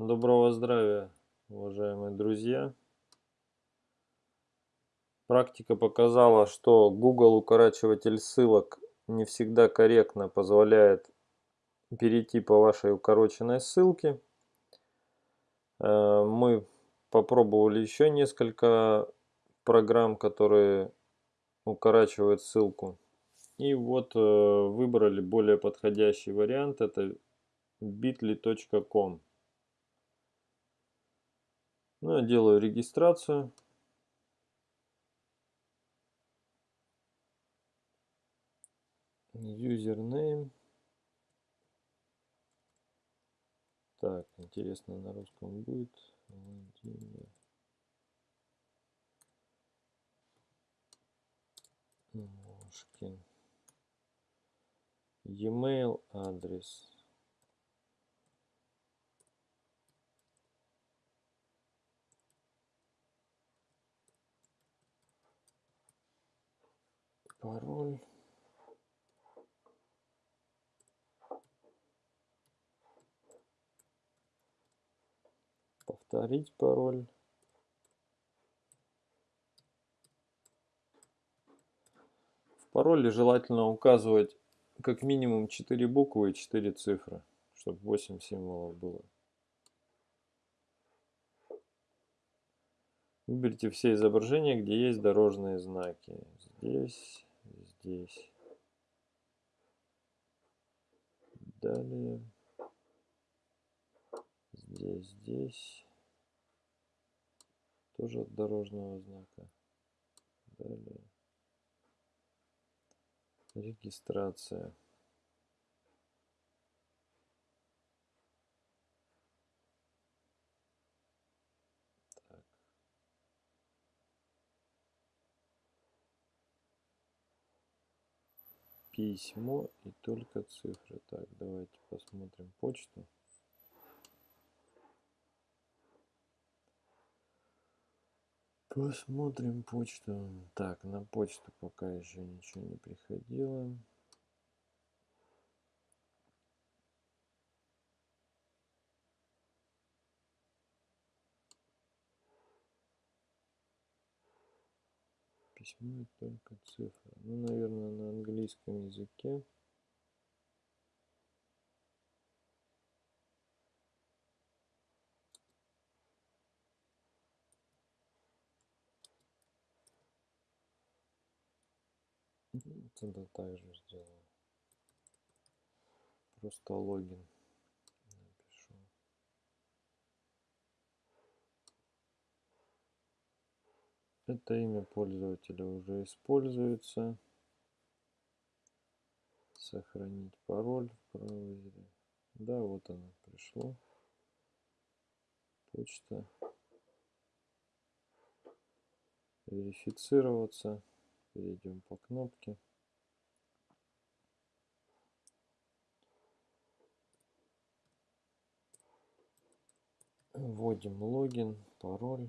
Доброго здравия, уважаемые друзья! Практика показала, что Google укорачиватель ссылок не всегда корректно позволяет перейти по вашей укороченной ссылке. Э, мы попробовали еще несколько программ, которые укорачивают ссылку. И вот э, выбрали более подходящий вариант. Это bitly.com. Ну, я делаю регистрацию. Username. Так, интересно, на русском будет. Владимир. Мошкин. E-mail адрес. Пароль. Повторить пароль. В пароле желательно указывать как минимум 4 буквы и 4 цифры, чтобы 8 символов было. Выберите все изображения, где есть дорожные знаки. Здесь, здесь. Далее. Здесь, здесь. Тоже от дорожного знака. Далее. Регистрация. Письмо и только цифры. Так, давайте посмотрим почту. Посмотрим почту. Так, на почту пока еще ничего не приходило. Письмо только цифры. Ну, наверное, на английском языке. Тогда также сделаю. Просто логин. Это имя пользователя уже используется. Сохранить пароль в браузере. Да, вот оно пришло. Почта. Верифицироваться. Перейдем по кнопке. Вводим логин, пароль.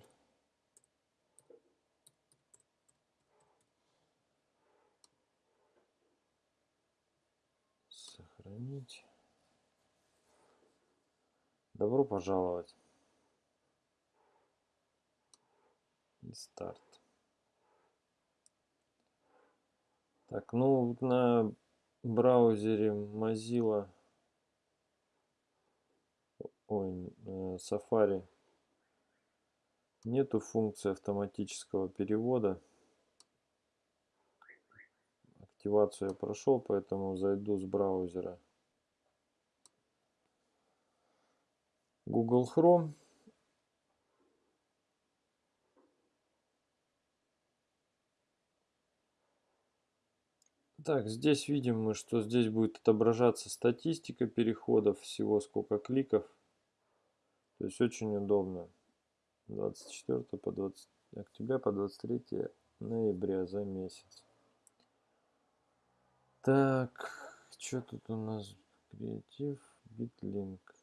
Сохранить. Добро пожаловать. И старт. Так, ну на браузере Mozilla, ой, э, Safari нету функции автоматического перевода активацию я прошел, поэтому зайду с браузера Google Chrome. Так, здесь видим мы, что здесь будет отображаться статистика переходов, всего сколько кликов. То есть очень удобно. 24 по 20 октября по 23 ноября за месяц. Так, что тут у нас? Креатив, битлинк.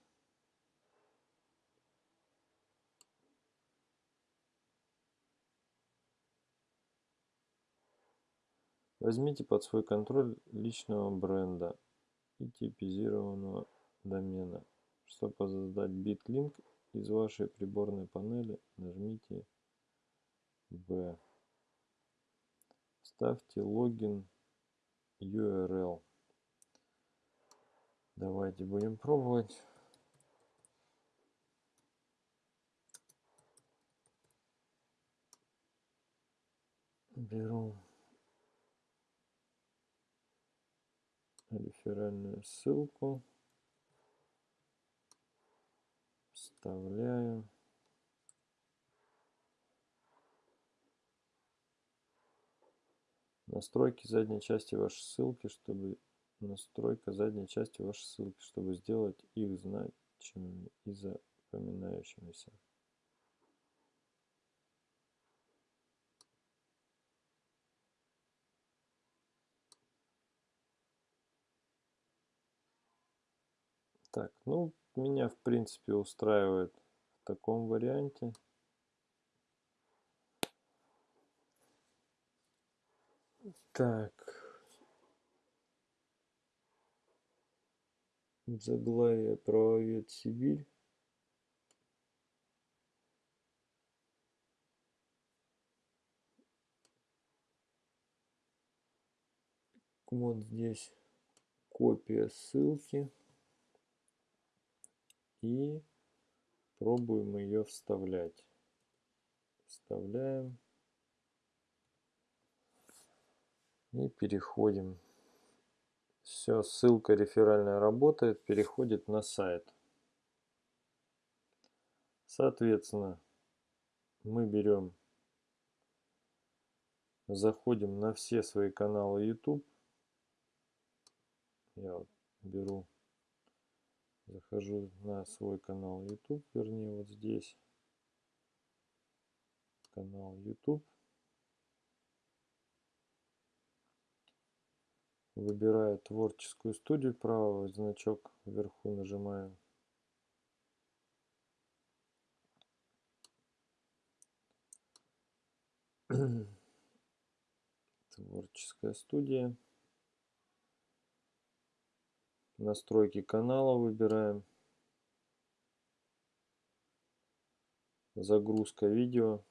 Возьмите под свой контроль личного бренда и типизированного домена. Чтобы создать битлинк, из вашей приборной панели нажмите В. Ставьте логин URL. Давайте будем пробовать. Беру реферальную ссылку, вставляю. Настройки задней части вашей ссылки, чтобы настройка задней части вашей ссылки, чтобы сделать их значимыми и запоминающимися. Так, ну, меня в принципе устраивает в таком варианте. Так. Заглавие правовед Сибирь. Вот здесь копия ссылки. И пробуем ее вставлять. Вставляем. И переходим. Все, ссылка реферальная работает, переходит на сайт. Соответственно, мы берем, заходим на все свои каналы YouTube. Я вот беру, захожу на свой канал YouTube, вернее вот здесь. Канал YouTube. Выбираю творческую студию, правый значок вверху нажимаю. Творческая студия. Настройки канала выбираем. Загрузка видео.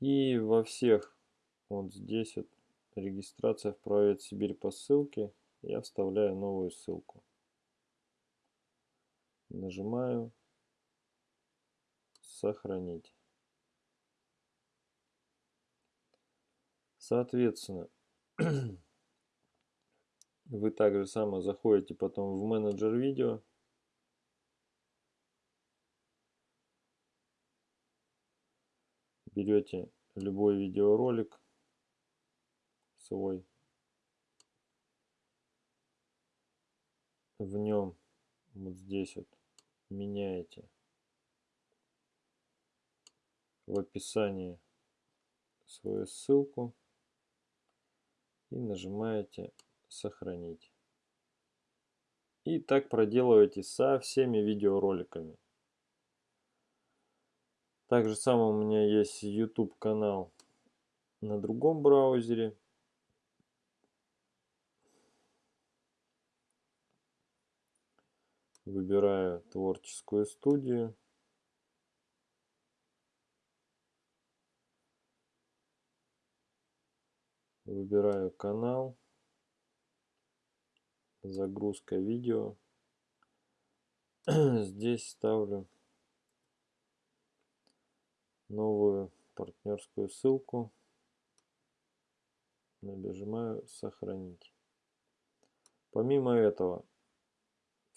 И во всех вот здесь вот регистрация в проект Сибирь по ссылке. Я вставляю новую ссылку. Нажимаю сохранить. Соответственно, вы также само заходите потом в менеджер видео. Берете любой видеоролик, свой. В нем вот здесь вот меняете в описании свою ссылку и нажимаете сохранить. И так проделываете со всеми видеороликами. Также самое у меня есть YouTube канал на другом браузере. Выбираю творческую студию. Выбираю канал. Загрузка видео. Здесь ставлю новую партнерскую ссылку. Нажимаю сохранить. Помимо этого,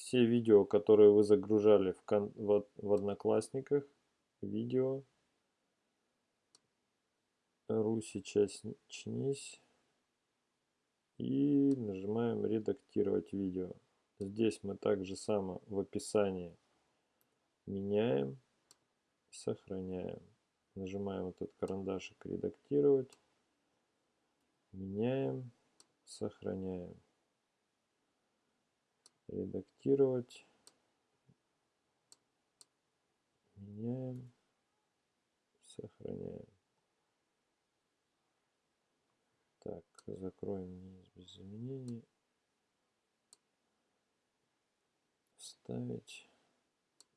все видео, которые вы загружали в, кон в, в Одноклассниках, видео, ру сейчас чнись и нажимаем редактировать видео. Здесь мы также само в описании меняем, сохраняем. Нажимаем этот карандашик редактировать, меняем, сохраняем редактировать. Меняем. Сохраняем. Так, закроем не без заменений. Вставить.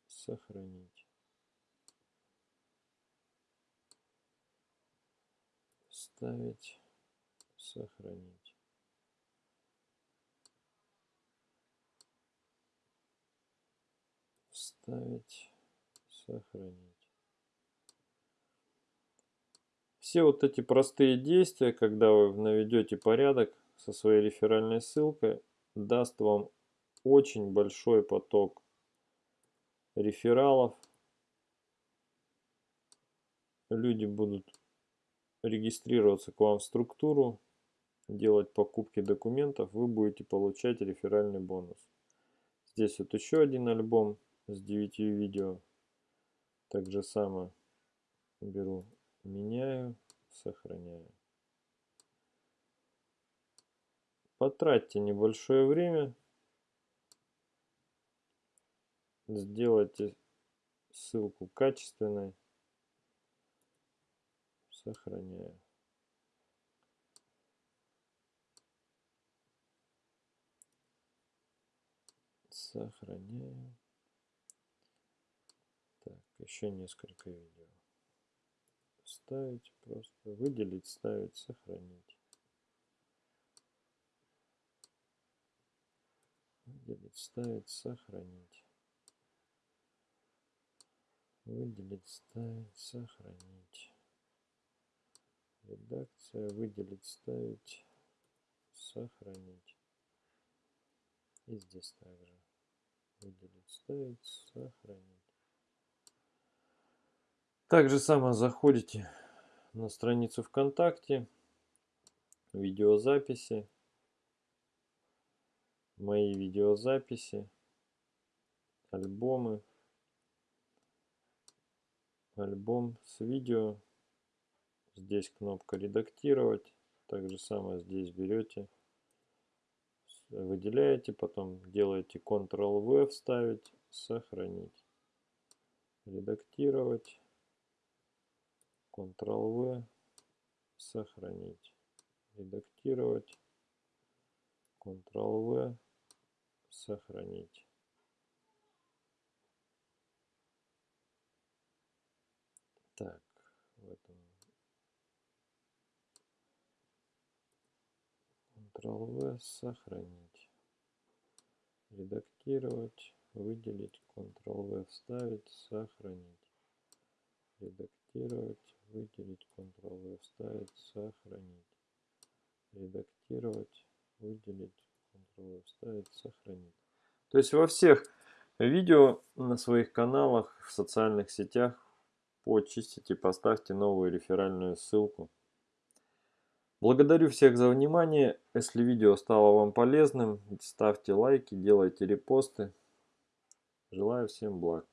Сохранить. Вставить. Сохранить. Вставить. Сохранить. Все вот эти простые действия, когда вы наведете порядок со своей реферальной ссылкой, даст вам очень большой поток рефералов. Люди будут регистрироваться к вам в структуру, делать покупки документов, вы будете получать реферальный бонус. Здесь вот еще один альбом с 9 видео. Так же самое беру меняю, сохраняю. Потратьте небольшое время, сделайте ссылку качественной, сохраняю. Сохраняю. Еще несколько видео вставить, просто выделить, ставить, сохранить. Выделить, ставить, сохранить. Выделить, ставить, сохранить. Редакция, выделить, ставить, сохранить. И здесь также. Выделить, ставить, сохранить. Также само заходите на страницу ВКонтакте, видеозаписи, мои видеозаписи, альбомы, альбом с видео. Здесь кнопка редактировать. Также самое здесь берете, выделяете, потом делаете Ctrl-V, вставить, сохранить, редактировать. Ctrl-V, сохранить, редактировать, Ctrl-V, сохранить. Так, в этом Ctrl-V, сохранить, редактировать, выделить, Ctrl-V, вставить, сохранить, редактировать, выделить, Ctrl-V, вставить, сохранить, редактировать, выделить, Ctrl-V, вставить, сохранить. То есть во всех видео на своих каналах, в социальных сетях почистите, поставьте новую реферальную ссылку. Благодарю всех за внимание. Если видео стало вам полезным, ставьте лайки, делайте репосты. Желаю всем благ.